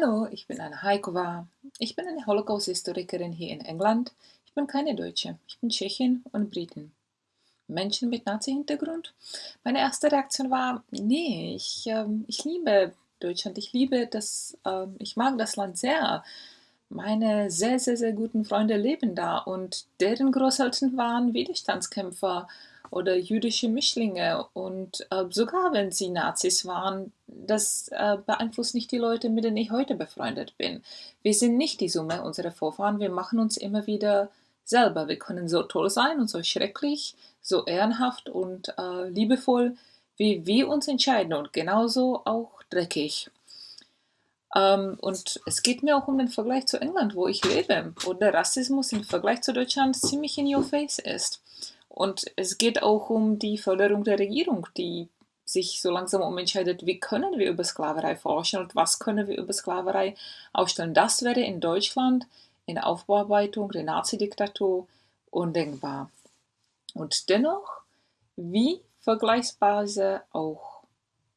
Hallo, ich bin Anna Haikova. Ich bin eine Holocaust-Historikerin hier in England. Ich bin keine Deutsche. Ich bin Tschechin und Britin. Menschen mit Nazi-Hintergrund? Meine erste Reaktion war, nee, ich, ähm, ich liebe Deutschland. Ich liebe das, ähm, ich mag das Land sehr. Meine sehr, sehr, sehr guten Freunde leben da und deren Großeltern waren Widerstandskämpfer oder jüdische Mischlinge und äh, sogar wenn sie Nazis waren, das äh, beeinflusst nicht die Leute, mit denen ich heute befreundet bin. Wir sind nicht die Summe unserer Vorfahren, wir machen uns immer wieder selber. Wir können so toll sein und so schrecklich, so ehrenhaft und äh, liebevoll, wie wir uns entscheiden und genauso auch dreckig. Ähm, und es geht mir auch um den Vergleich zu England, wo ich lebe, wo der Rassismus im Vergleich zu Deutschland ziemlich in your face ist. Und es geht auch um die Förderung der Regierung, die sich so langsam umentscheidet, wie können wir über Sklaverei forschen und was können wir über Sklaverei aufstellen. Das wäre in Deutschland in Aufbearbeitung der Nazi-Diktatur undenkbar. Und dennoch, wie vergleichsweise auch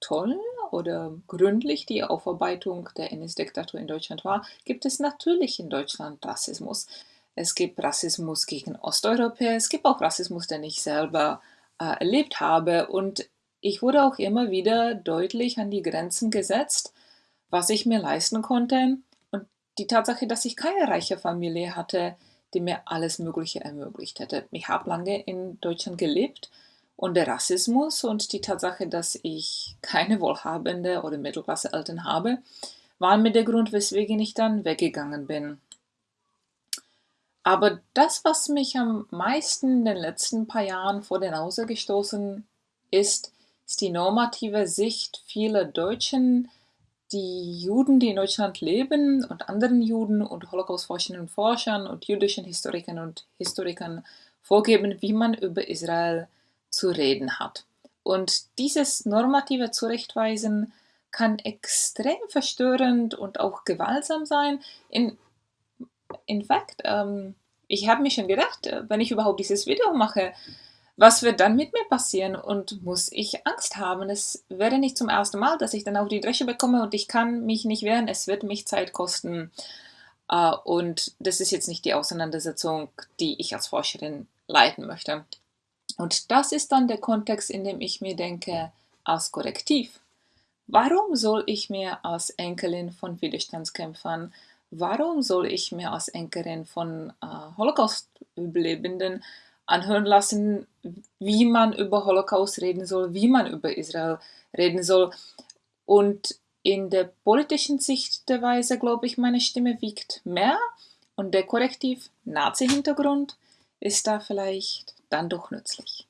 toll oder gründlich die Aufarbeitung der NS-Diktatur in Deutschland war, gibt es natürlich in Deutschland Rassismus. Es gibt Rassismus gegen Osteuropäer, es gibt auch Rassismus, den ich selber äh, erlebt habe. Und ich wurde auch immer wieder deutlich an die Grenzen gesetzt, was ich mir leisten konnte. Und die Tatsache, dass ich keine reiche Familie hatte, die mir alles Mögliche ermöglicht hätte. Ich habe lange in Deutschland gelebt und der Rassismus und die Tatsache, dass ich keine wohlhabende oder Mittelklasse Eltern habe, waren mir der Grund, weswegen ich dann weggegangen bin. Aber das, was mich am meisten in den letzten paar Jahren vor den Nase gestoßen ist, ist die normative Sicht vieler Deutschen, die Juden, die in Deutschland leben und anderen Juden und Holocaust-Forschenden und Forschern und jüdischen Historikern und Historikern vorgeben, wie man über Israel zu reden hat. Und dieses normative Zurechtweisen kann extrem verstörend und auch gewaltsam sein. In, in fact, ähm, ich habe mir schon gedacht, äh, wenn ich überhaupt dieses Video mache, was wird dann mit mir passieren und muss ich Angst haben? Es wäre nicht zum ersten Mal, dass ich dann auch die Dresche bekomme und ich kann mich nicht wehren, es wird mich Zeit kosten. Äh, und das ist jetzt nicht die Auseinandersetzung, die ich als Forscherin leiten möchte. Und das ist dann der Kontext, in dem ich mir denke, als Korrektiv. Warum soll ich mir als Enkelin von Widerstandskämpfern warum soll ich mir als Enkelin von äh, Holocaust-Überlebenden anhören lassen, wie man über Holocaust reden soll, wie man über Israel reden soll. Und in der politischen Sichtweise, glaube ich, meine Stimme wiegt mehr und der Korrektiv Nazi-Hintergrund ist da vielleicht dann doch nützlich.